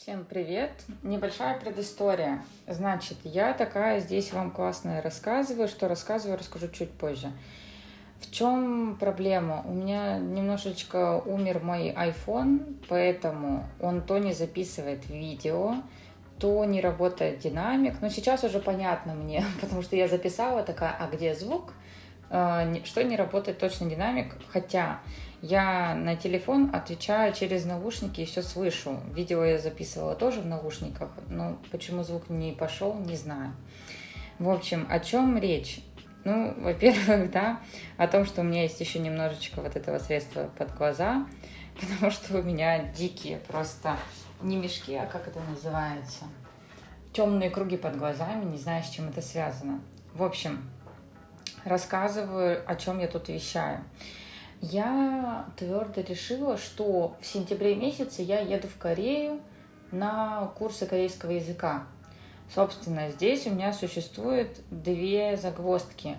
Всем привет! Небольшая предыстория. Значит, я такая здесь вам классная рассказываю, что рассказываю, расскажу чуть позже. В чем проблема? У меня немножечко умер мой iPhone, поэтому он то не записывает видео, то не работает динамик. Но сейчас уже понятно мне, потому что я записала такая, а где звук? Э, что не работает точно динамик, хотя я на телефон отвечаю через наушники и все слышу. Видео я записывала тоже в наушниках, но почему звук не пошел, не знаю. В общем, о чем речь? Ну, во-первых, да, о том, что у меня есть еще немножечко вот этого средства под глаза, потому что у меня дикие просто не мешки, а как это называется? Темные круги под глазами, не знаю, с чем это связано. В общем, рассказываю, о чем я тут вещаю. Я твердо решила, что в сентябре месяце я еду в Корею на курсы корейского языка. Собственно, здесь у меня существует две загвоздки.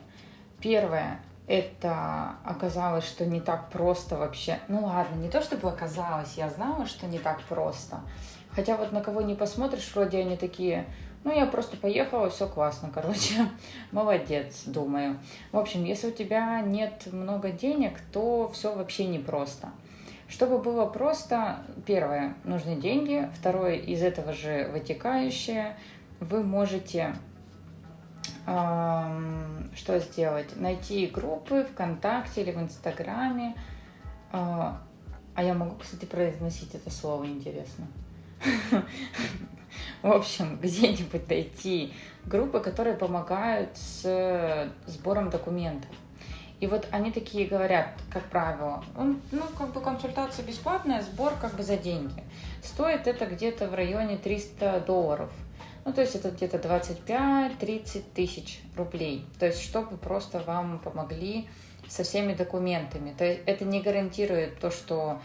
Первое – это оказалось, что не так просто вообще. Ну ладно, не то чтобы оказалось, я знала, что не так просто. Хотя вот на кого не посмотришь, вроде они такие, ну, я просто поехала, все классно, короче, молодец, думаю. В общем, если у тебя нет много денег, то все вообще непросто. Чтобы было просто, первое, нужны деньги, второе, из этого же вытекающее, вы можете эм, что сделать? Найти группы ВКонтакте или в Инстаграме. Э, а я могу, кстати, произносить это слово, интересно. В общем, где-нибудь найти группы, которые помогают с сбором документов. И вот они такие говорят, как правило, ну, как бы консультация бесплатная, сбор как бы за деньги. Стоит это где-то в районе 300 долларов. Ну, то есть это где-то 25-30 тысяч рублей. То есть, чтобы просто вам помогли со всеми документами. То есть это не гарантирует то, что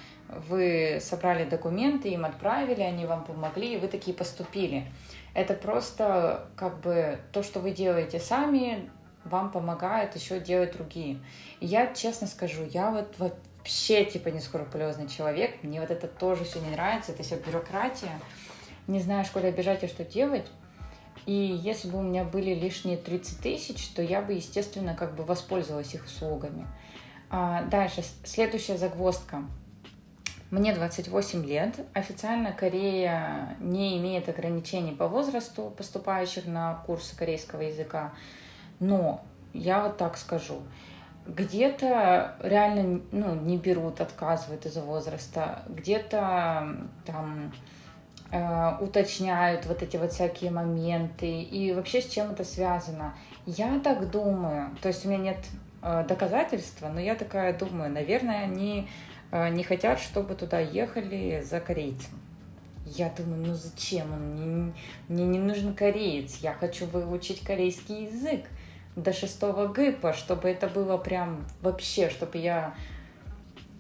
вы собрали документы, им отправили, они вам помогли, и вы такие поступили. Это просто как бы то, что вы делаете сами, вам помогает еще делать другие. И я честно скажу, я вот вообще типа не скрупулезный человек, мне вот это тоже все не нравится, это все бюрократия, не знаю, куда бежать и что делать. И если бы у меня были лишние 30 тысяч, то я бы, естественно, как бы воспользовалась их услугами. А дальше, следующая загвоздка – мне 28 лет. Официально Корея не имеет ограничений по возрасту поступающих на курсы корейского языка. Но я вот так скажу. Где-то реально ну, не берут, отказывают из-за возраста. Где-то там э, уточняют вот эти вот всякие моменты. И вообще с чем это связано? Я так думаю. То есть у меня нет э, доказательства, но я такая думаю. Наверное, они не хотят, чтобы туда ехали за корейцем. Я думаю, ну зачем он? Мне, мне не нужен кореец. Я хочу выучить корейский язык до шестого ГИПа, чтобы это было прям вообще, чтобы я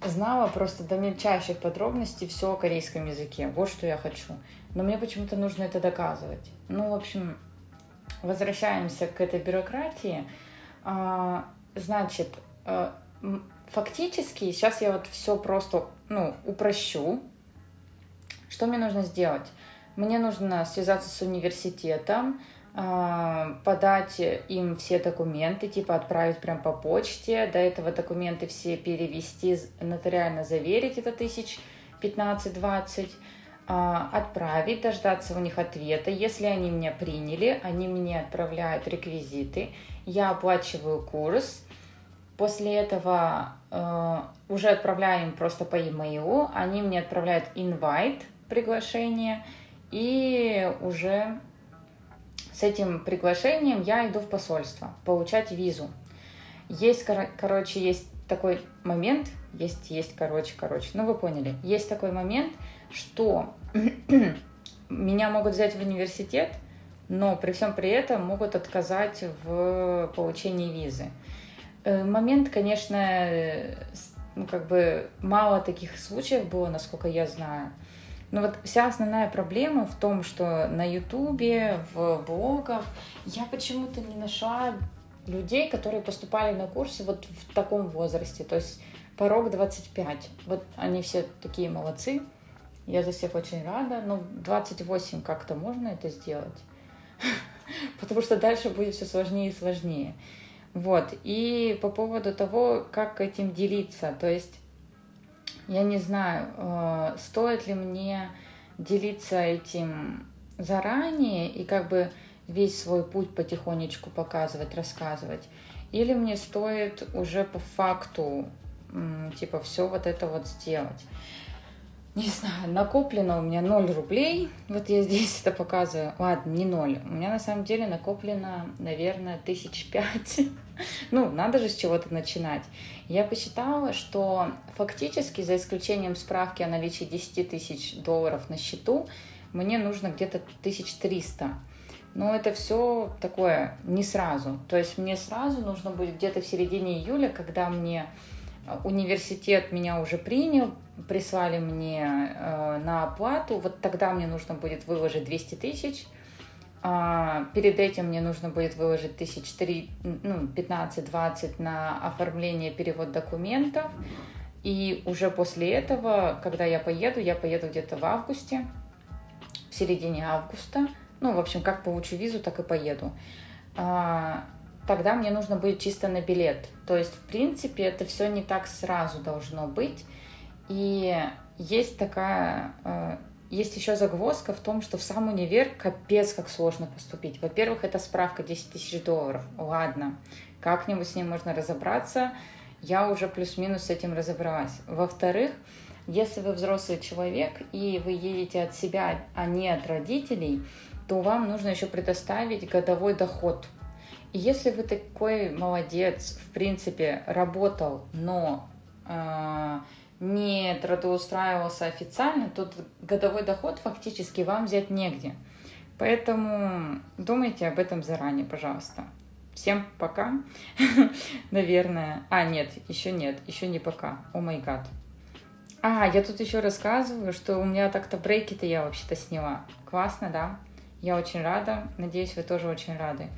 знала просто до мельчайших подробностей все о корейском языке. Вот что я хочу. Но мне почему-то нужно это доказывать. Ну, в общем, возвращаемся к этой бюрократии. А, значит, э, фактически, сейчас я вот все просто, ну, упрощу. Что мне нужно сделать? Мне нужно связаться с университетом, а, подать им все документы, типа отправить прям по почте, до этого документы все перевести, нотариально заверить, это тысяч 15-20, а, отправить, дождаться у них ответа. Если они меня приняли, они мне отправляют реквизиты, я оплачиваю курс, После этого э, уже отправляем просто по e-mail, они мне отправляют invite, приглашение, и уже с этим приглашением я иду в посольство получать визу. Есть, кор короче, есть такой момент, есть, есть, короче, короче, ну вы поняли, есть такой момент, что меня могут взять в университет, но при всем при этом могут отказать в получении визы. Э, момент, конечно, э, ну, как бы мало таких случаев было, насколько я знаю. Но вот вся основная проблема в том, что на Ютубе, в блогах я почему-то не нашла людей, которые поступали на курсы вот в таком возрасте, то есть порог 25. Вот они все такие молодцы. Я за всех очень рада. Но в 28 как-то можно это сделать. Потому что дальше будет все сложнее и сложнее. Вот. И по поводу того, как этим делиться. То есть, я не знаю, э, стоит ли мне делиться этим заранее и как бы весь свой путь потихонечку показывать, рассказывать. Или мне стоит уже по факту, типа, все вот это вот сделать не знаю, накоплено у меня 0 рублей. Вот я здесь это показываю. Ладно, не 0. У меня на самом деле накоплено, наверное, тысяч пять. Ну, надо же с чего-то начинать. Я посчитала, что фактически, за исключением справки о наличии 10 тысяч долларов на счету, мне нужно где-то 1300. Но это все такое не сразу. То есть мне сразу нужно будет где-то в середине июля, когда мне университет меня уже принял, прислали мне э, на оплату, вот тогда мне нужно будет выложить 200 тысяч, а, перед этим мне нужно будет выложить тысяч три, ну, 15-20 на оформление, перевод документов, и уже после этого, когда я поеду, я поеду где-то в августе, в середине августа, ну, в общем, как получу визу, так и поеду. Тогда мне нужно будет чисто на билет. То есть, в принципе, это все не так сразу должно быть. И есть такая, э, есть еще загвоздка в том, что в сам универ капец как сложно поступить. Во-первых, это справка 10 тысяч долларов. Ладно, как-нибудь с ней можно разобраться. Я уже плюс-минус с этим разобралась. Во-вторых, если вы взрослый человек и вы едете от себя, а не от родителей, то вам нужно еще предоставить годовой доход – если вы такой молодец, в принципе, работал, но э, не трудоустраивался официально, то годовой доход фактически вам взять негде. Поэтому думайте об этом заранее, пожалуйста. Всем пока, наверное. А, нет, еще нет, еще не пока. О май гад. А, я тут еще рассказываю, что у меня так-то брейки-то я вообще-то сняла. Классно, да? Я очень рада. Надеюсь, вы тоже очень рады.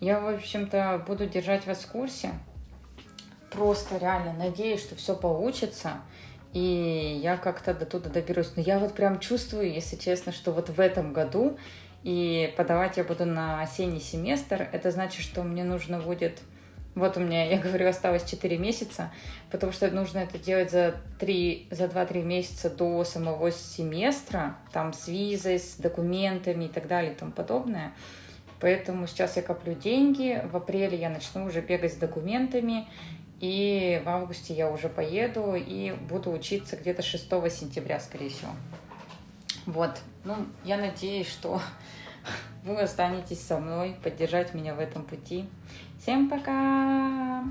Я, в общем-то, буду держать вас в курсе. Просто реально надеюсь, что все получится. И я как-то до туда доберусь. Но я вот прям чувствую, если честно, что вот в этом году и подавать я буду на осенний семестр. Это значит, что мне нужно будет... Вот у меня, я говорю, осталось 4 месяца, потому что нужно это делать за, 3, за 2-3 месяца до самого семестра, там с визой, с документами и так далее и тому подобное. Поэтому сейчас я коплю деньги, в апреле я начну уже бегать с документами, и в августе я уже поеду и буду учиться где-то 6 сентября, скорее всего. Вот, ну, я надеюсь, что вы останетесь со мной, поддержать меня в этом пути. Всем пока!